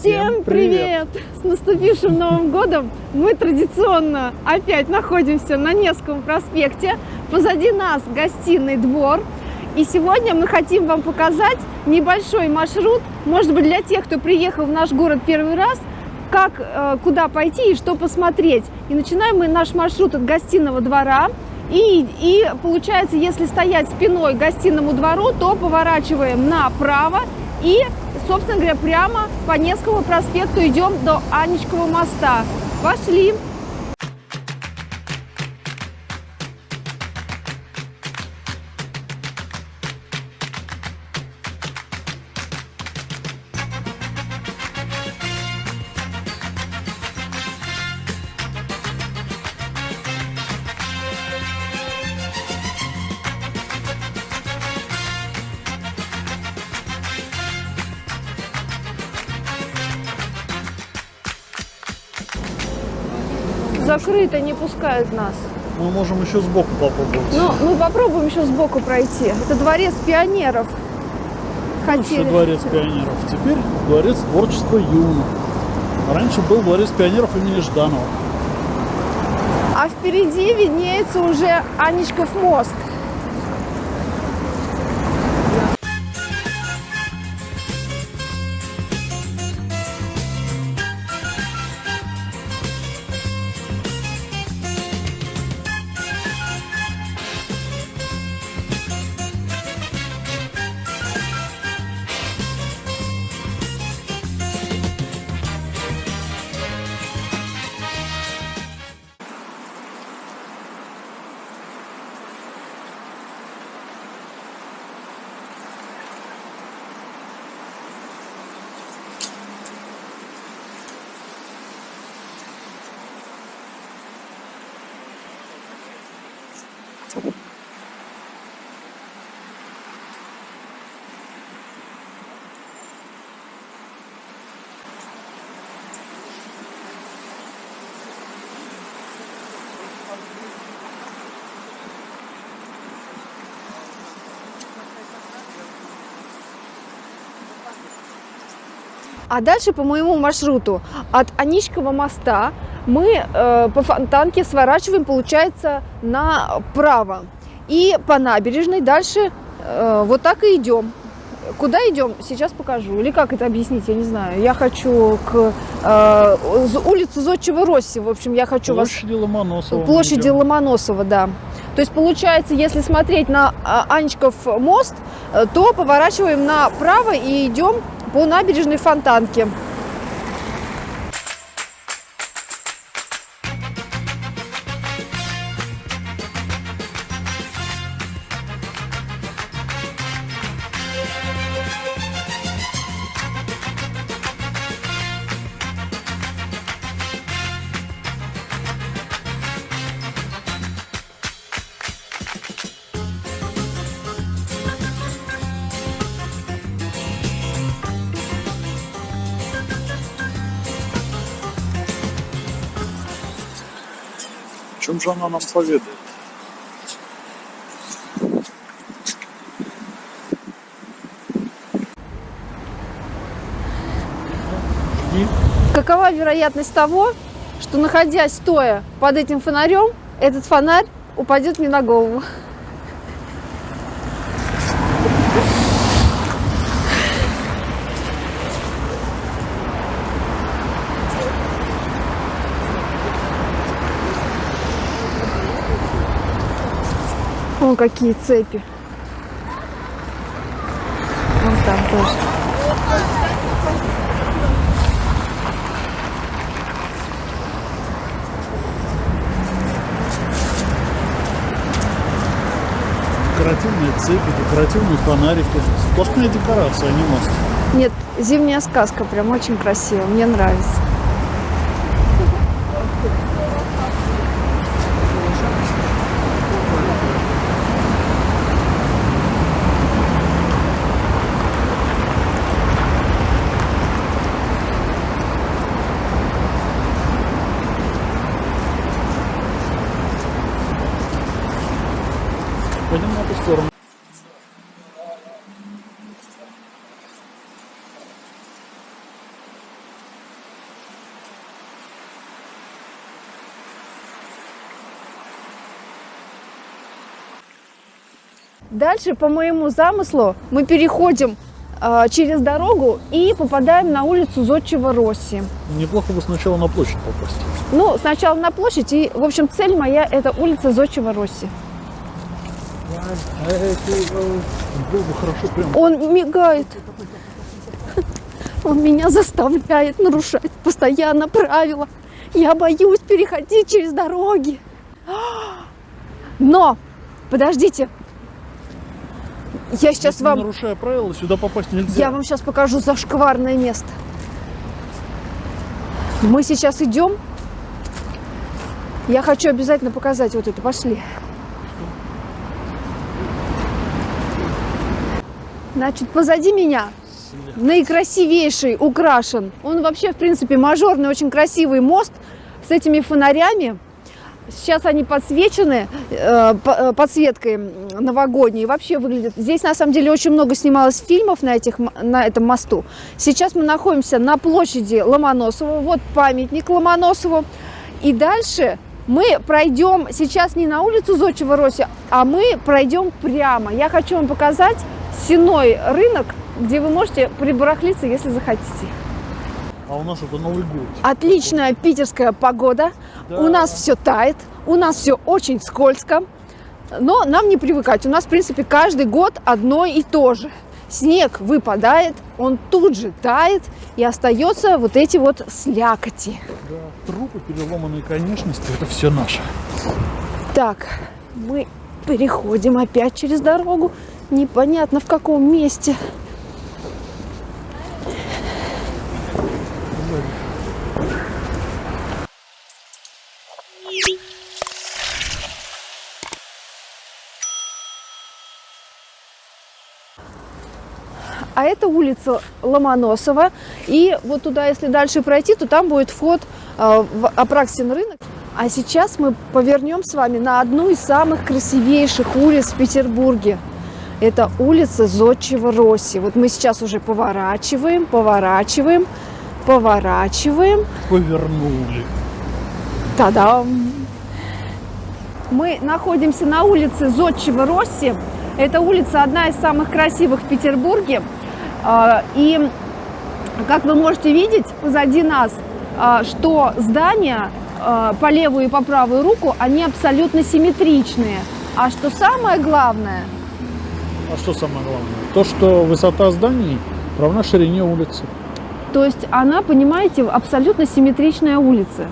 Всем привет! С наступившим Новым годом! Мы традиционно опять находимся на Невском проспекте. Позади нас гостиный двор. И сегодня мы хотим вам показать небольшой маршрут, может быть, для тех, кто приехал в наш город первый раз, как, э, куда пойти и что посмотреть. И начинаем мы наш маршрут от гостиного двора. И, и получается, если стоять спиной к гостиному двору, то поворачиваем направо и, собственно говоря, прямо по Невскому проспекту идем до Анечкового моста. Пошли! Закрыто, не пускают нас. Мы можем еще сбоку попробовать. Ну, мы попробуем еще сбоку пройти. Это дворец пионеров. Хотели. дворец пионеров. Теперь дворец творчества юных. Раньше был дворец пионеров имени Жданова. А впереди виднеется уже Анечков мост. А дальше по моему маршруту от Аничкова моста мы э, по фонтанке сворачиваем, получается, направо. И по набережной дальше э, вот так и идем. Куда идем, сейчас покажу. Или как это объяснить, я не знаю. Я хочу к э, улице Зодчего Росси. В общем, я хочу вас Площади Ломоносова. мы площади. Ломоносова, да. То есть получается, если смотреть на а, Анечков мост, э, то поворачиваем направо и идем по набережной Фонтанке. О чем же она нам поведает? Жди. Какова вероятность того, что находясь стоя под этим фонарем, этот фонарь упадет мне на голову? Вон какие цепи. Вон там тоже. Декоративные цепи, декоративные фонарики. Сплошная декорация, а не мост. Нет, зимняя сказка прям очень красиво, мне нравится. Пойдем на эту сторону. Дальше, по моему замыслу, мы переходим э, через дорогу и попадаем на улицу Зодчего Росси. Неплохо бы сначала на площадь попасть. Ну, сначала на площадь. И, в общем, цель моя – это улица Зодчего Росси. Было бы хорошо прям. Он мигает. Он меня заставляет нарушать постоянно правила. Я боюсь переходить через дороги. Но, подождите. Я сейчас Если вам, нарушая правила, сюда попасть нельзя. я вам сейчас покажу зашкварное место. Мы сейчас идем. Я хочу обязательно показать вот это. Пошли. Значит, позади меня наикрасивейший украшен. Он вообще, в принципе, мажорный, очень красивый мост с этими фонарями. Сейчас они подсвечены э, э, подсветкой новогодней. Вообще выглядит. Здесь на самом деле очень много снималось фильмов на, этих, на этом мосту. Сейчас мы находимся на площади Ломоносова. Вот памятник Ломоносову. И дальше мы пройдем сейчас не на улицу Зодчего Роси, а мы пройдем прямо. Я хочу вам показать сеной рынок, где вы можете прибарахлиться, если захотите. А у нас это Новый год. Отличная питерская погода. Да. У нас все тает, у нас все очень скользко. Но нам не привыкать. У нас, в принципе, каждый год одно и то же. Снег выпадает, он тут же тает, и остается вот эти вот слякоти. Да. Трупы, переломанные конечности, это все наше. Так, мы переходим опять через дорогу. Непонятно в каком месте. А это улица Ломоносова. И вот туда, если дальше пройти, то там будет вход э, в Апраксин рынок. А сейчас мы повернем с вами на одну из самых красивейших улиц в Петербурге. Это улица Зодчего Росси. Вот мы сейчас уже поворачиваем, поворачиваем, поворачиваем. Повернули. Та-дам! Мы находимся на улице Зодчего Росси. Эта улица одна из самых красивых в Петербурге. А, И, как вы можете видеть позади нас, а, что здания а, по левую и по правую руку, они абсолютно симметричные. А что самое главное, А что самое главное? То, что высота зданий равна ширине улицы. То есть она, понимаете, абсолютно симметричная улица.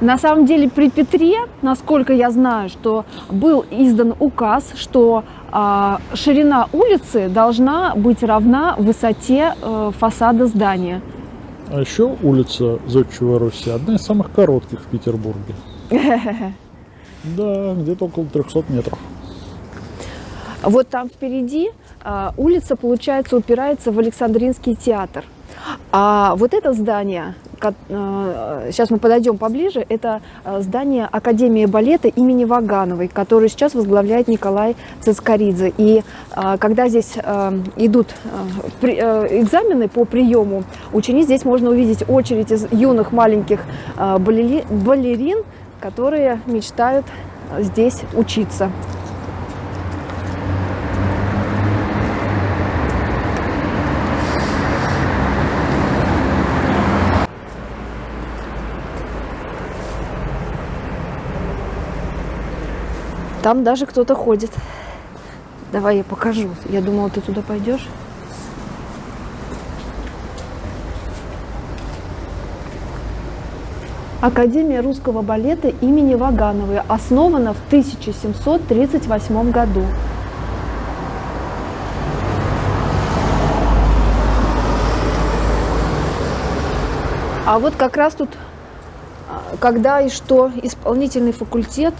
На самом деле при Петре, насколько я знаю, что был издан указ, что а, ширина улицы должна быть равна высоте э, фасада здания. А еще улица Зодчего Руси одна из самых коротких в Петербурге. Да, где-то около 300 метров. Вот там впереди а, улица, получается, упирается в Александринский театр. А вот это здание, сейчас мы подойдем поближе, это а, здание Академии балета имени Вагановой, которую сейчас возглавляет Николай Цискоридзе. И а, когда здесь а, идут а, а, экзамены по приему учениц, здесь можно увидеть очередь из юных маленьких а, балери- балерин, которые мечтают здесь учиться. Там даже кто-то ходит. Давай я покажу. Я думала, ты туда пойдешь. Академия русского балета имени Вагановой основана в 1738 году. А вот как раз тут, а, когда и что исполнительный факультет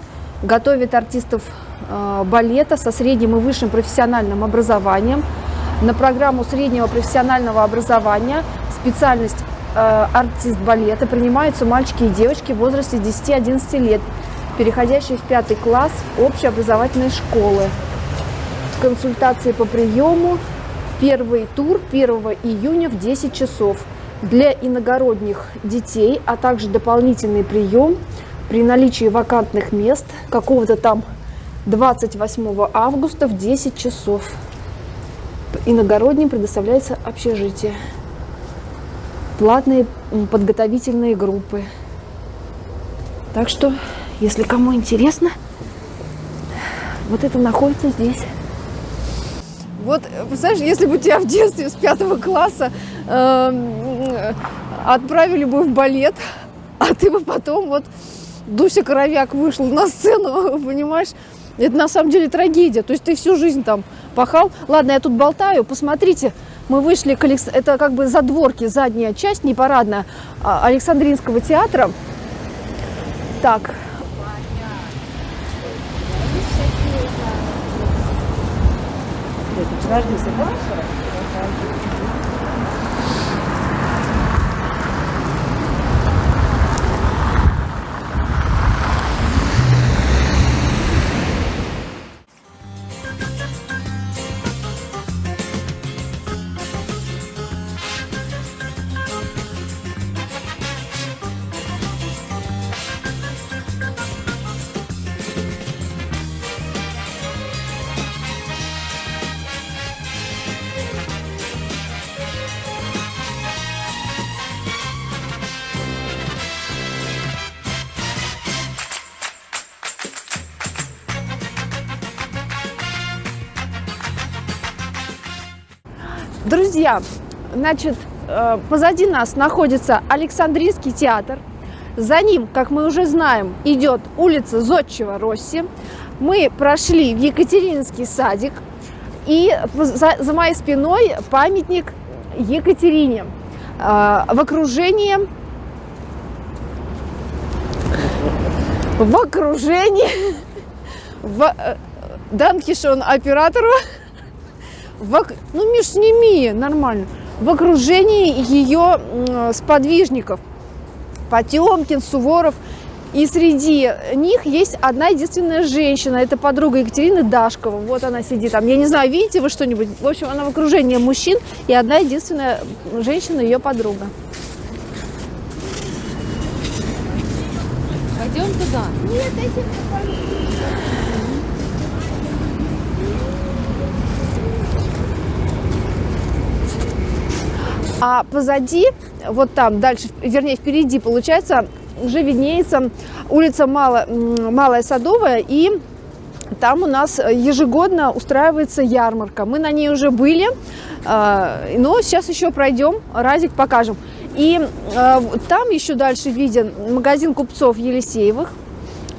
готовит артистов э, балета со средним и высшим профессиональным образованием. На программу среднего профессионального образования специальность э, артист балета принимаются мальчики и девочки в возрасте 10-11 лет, переходящие в пятый класс общеобразовательной школы. Консультации по приему первый тур 1 июня в 10 часов. Для иногородних детей, а также дополнительный прием при наличии вакантных мест какого-то там 28 августа в 10 часов. Иногородним предоставляется общежитие. Платные подготовительные группы. Так что, если кому интересно, вот это находится здесь. Вот, э, представляешь, если бы тебя в детстве с пятого класса эм, отправили бы в балет, а ты бы потом вот Дуся Коровяк вышла на сцену, понимаешь, это на самом деле трагедия. То есть ты всю жизнь там пахал. Ладно, я тут болтаю, посмотрите, мы вышли к Алекс... Это как бы задворки, задняя часть, не парадная, а, Александринского театра. Так, Друзья, значит, э, позади нас находится Александрийский театр. За ним, как мы уже знаем, идет улица Зодчего Росси. Мы прошли в Екатерининский садик. И за, за моей спиной памятник Екатерине э, в окружении в окружении в э, Данкишон оператору в, ну, Миш, сними, нормально. В окружении ее сподвижников. Потемкин, Суворов. И среди них есть одна единственная женщина. Это подруга Екатерины Дашкова. Вот она сидит там. Я не знаю, видите вы что-нибудь? В общем, она в окружении мужчин. И одна единственная женщина, ее подруга. Пойдем туда. А позади, вот там дальше, вернее впереди, получается, уже виднеется улица Мало, м, Малая Садовая, и там у нас ежегодно устраивается ярмарка. Мы на ней уже были, э, но сейчас еще пройдем, разик покажем. И э, там еще дальше виден магазин купцов Елисеевых.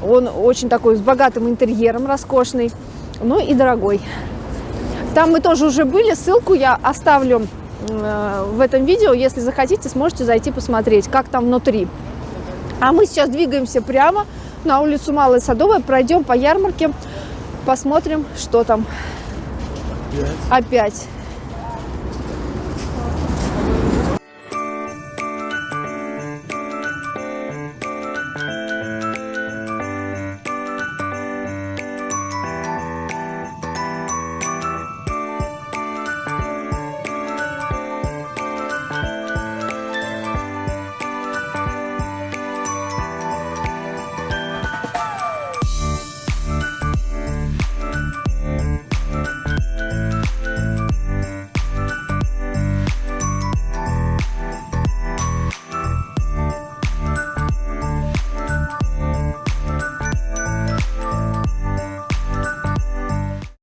Он очень такой с богатым интерьером, роскошный, ну и дорогой. Там мы тоже уже были, ссылку я оставлю в этом видео. Если захотите, сможете зайти посмотреть, как там внутри. А мы сейчас двигаемся прямо на улицу Малая Садовая, пройдем по ярмарке, посмотрим, что там опять.